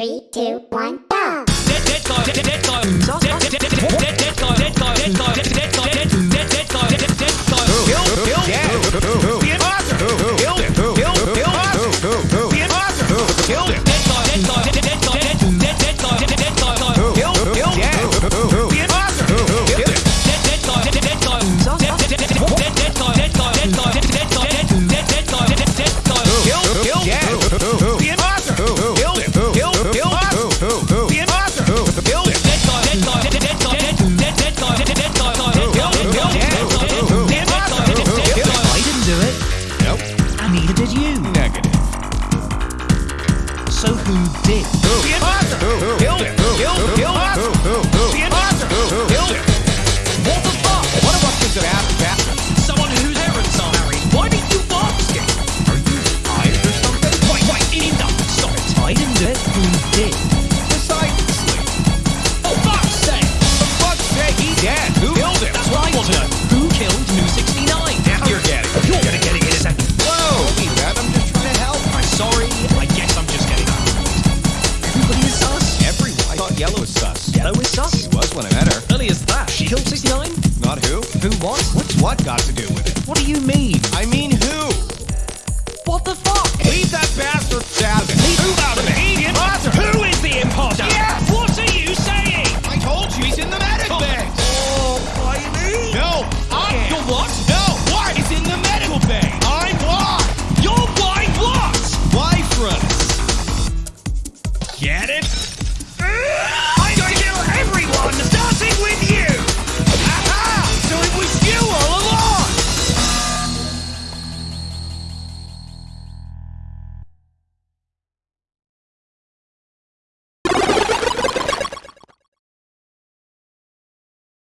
Three, two, one, go! Who did? What yellow is sus. Yellow is sus. She was when I met her. Early as that. She killed 69? Not who. Who what? What's what got to do with it? What do you mean? I mean who? What the fuck? Leave that bastard out of it. Who out of it? The. Who is the imposter? Yes! What are you saying? I told you he's in the medic oh, bay. Oh, why me? No, I am. You're what? No, what? He's in the medical bay. I'm why? You're why what? Why? Get it? Ah!